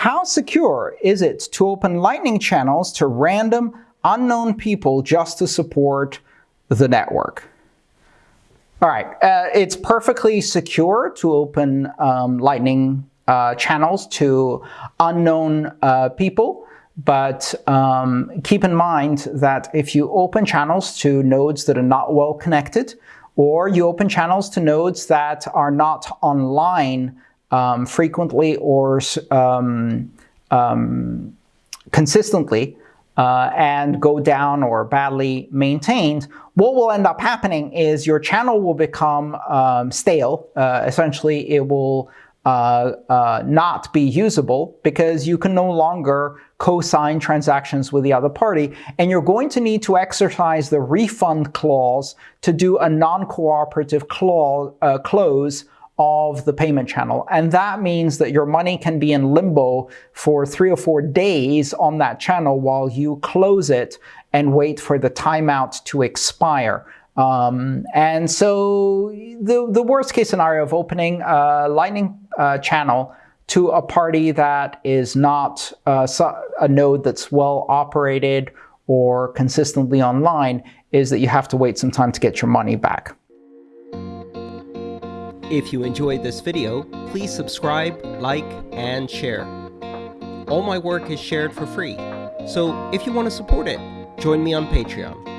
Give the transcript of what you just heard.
How secure is it to open Lightning channels to random, unknown people just to support the network? All right, uh, it's perfectly secure to open um, Lightning uh, channels to unknown uh, people, but um, keep in mind that if you open channels to nodes that are not well connected, or you open channels to nodes that are not online um, frequently or um, um, consistently, uh, and go down or badly maintained, what will end up happening is your channel will become um, stale. Uh, essentially, it will uh, uh, not be usable because you can no longer co-sign transactions with the other party, and you're going to need to exercise the refund clause to do a non-cooperative uh, close of the payment channel. And that means that your money can be in limbo for three or four days on that channel while you close it and wait for the timeout to expire. Um, and so the, the worst case scenario of opening a Lightning uh, channel to a party that is not uh, a node that's well operated or consistently online is that you have to wait some time to get your money back. If you enjoyed this video, please subscribe, like, and share. All my work is shared for free, so if you want to support it, join me on Patreon.